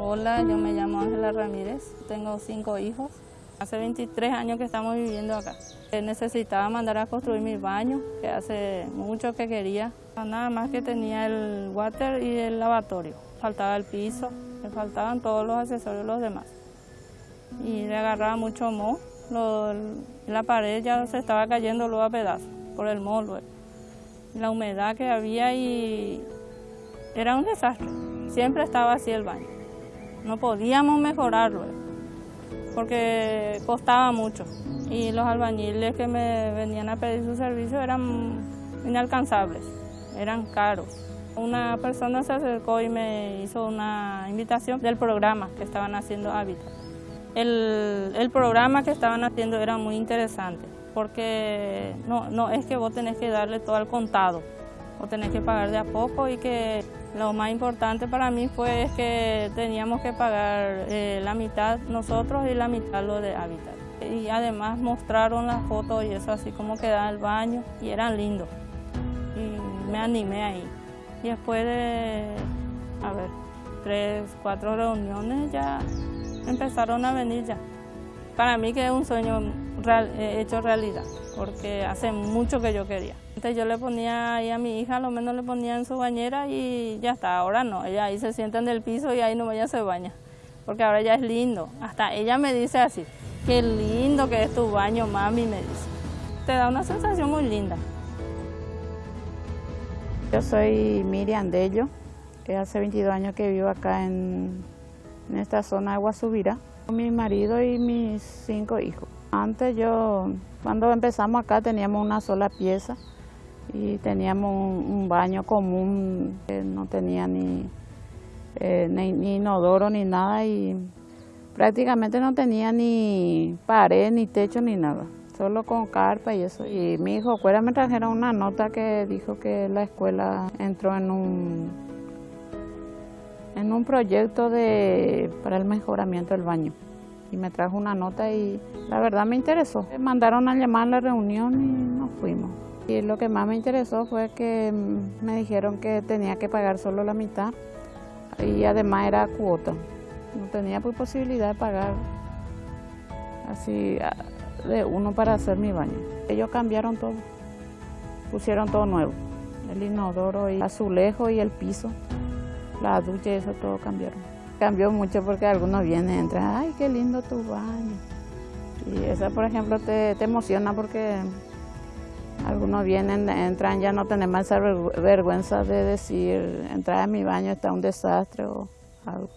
Hola, yo me llamo Ángela Ramírez, tengo cinco hijos. Hace 23 años que estamos viviendo acá. Necesitaba mandar a construir mi baño, que hace mucho que quería. Nada más que tenía el water y el lavatorio. Faltaba el piso, me faltaban todos los accesorios los demás. Y le agarraba mucho moho. la pared ya se estaba cayendo luego a pedazos por el moho. La humedad que había y era un desastre. Siempre estaba así el baño. No podíamos mejorarlo porque costaba mucho y los albañiles que me venían a pedir su servicio eran inalcanzables, eran caros. Una persona se acercó y me hizo una invitación del programa que estaban haciendo Hábitat. El, el, programa que estaban haciendo era muy interesante porque no, no es que vos tenés que darle todo al contado, vos tenés que pagar de a poco y que lo más importante para mí fue que teníamos que pagar eh, la mitad nosotros y la mitad lo de Habitat. Y además mostraron las fotos y eso así como quedaba el baño y eran lindos. Y me animé ahí. Y después de, a ver, tres, cuatro reuniones ya empezaron a venir ya. Para mí que es un sueño eh, hecho realidad, porque hace mucho que yo quería. Antes yo le ponía ahí a mi hija, lo menos le ponía en su bañera y ya está, ahora no, ella ahí se sienta en el piso y ahí no ella se baña, porque ahora ya es lindo. Hasta ella me dice así, qué lindo que es tu baño, mami, me dice. Te da una sensación muy linda. Yo soy Miriam Dello, que hace 22 años que vivo acá en, en esta zona de Guasubira, mi marido y mis cinco hijos. Antes yo, cuando empezamos acá teníamos una sola pieza, y teníamos un, baño común, que no tenía ni, eh, ni, inodoro ni nada y prácticamente no tenía ni pared, ni techo, ni nada, solo con carpa y eso. Y mi hijo fuera me trajeron una nota que dijo que la escuela entró en un, en un proyecto de, para el mejoramiento del baño y me trajo una nota y la verdad me interesó. Me mandaron a llamar a la reunión y nos fuimos. Y lo que más me interesó fue que me dijeron que tenía que pagar solo la mitad y además era cuota. No tenía pues posibilidad de pagar así de uno para hacer mi baño. Ellos cambiaron todo, pusieron todo nuevo, el inodoro y azulejo y el piso, la ducha y eso todo cambiaron. Cambió mucho porque algunos vienen entran, ay, qué lindo tu baño. Y eso, por ejemplo, te, te emociona porque algunos vienen, entran, ya no tenemos esa vergüenza de decir, entrar a mi baño está un desastre o algo.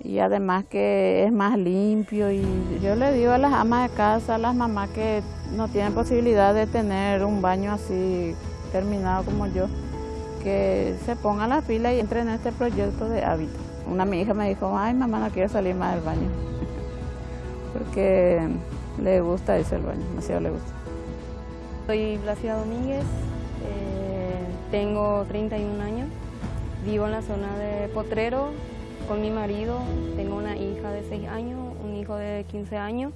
Y además que es más limpio y yo le digo a las amas de casa, a las mamás que no tienen posibilidad de tener un baño así terminado como yo, que se pongan la fila y entren en este proyecto de hábitat. Una mi hija me dijo, ay mamá no quiero salir más del baño, porque le gusta ese el baño, demasiado le gusta. Soy Blasida Domínguez, eh, tengo 31 años, vivo en la zona de Potrero con mi marido, tengo una hija de 6 años, un hijo de 15 años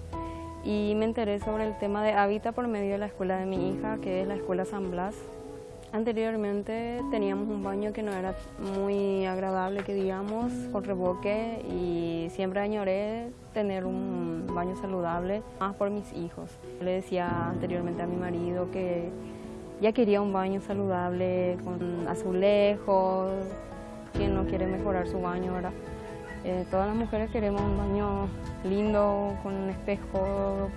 y me enteré sobre el tema de hábitat por medio de la escuela de mi hija, que es la escuela San Blas. Anteriormente teníamos un baño que no era muy agradable, que digamos, con reboque y siempre añoré tener un baño saludable, más por mis hijos. Le decía anteriormente a mi marido que ya quería un baño saludable, con azulejos, quien no quiere mejorar su baño, ¿verdad? Eh, todas las mujeres queremos un baño lindo, con un espejo,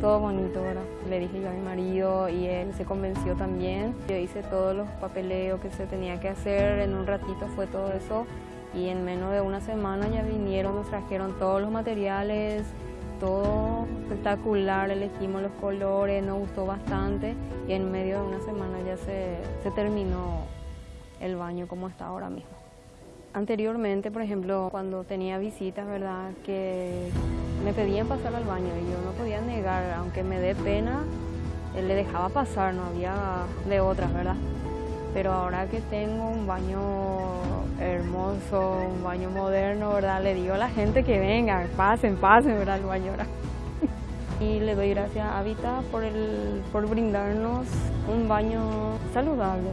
todo bonito, ¿verdad? Le dije yo a mi marido y él se convenció también. Yo hice todos los papeleos que se tenía que hacer, en un ratito fue todo eso y en menos de una semana ya vinieron, nos trajeron todos los materiales, todo espectacular, elegimos los colores, nos gustó bastante y en medio de una semana ya se, se terminó el baño como está ahora mismo. Anteriormente, por ejemplo, cuando tenía visitas, ¿verdad? Que me pedían pasar al baño y yo no podía negar, aunque me dé pena, él le dejaba pasar, no había de otras, ¿verdad? Pero ahora que tengo un baño hermoso, un baño moderno, ¿verdad? Le digo a la gente que venga, pasen, pasen, ¿verdad? El baño ahora. y le doy gracias a Habita por, por brindarnos un baño saludable.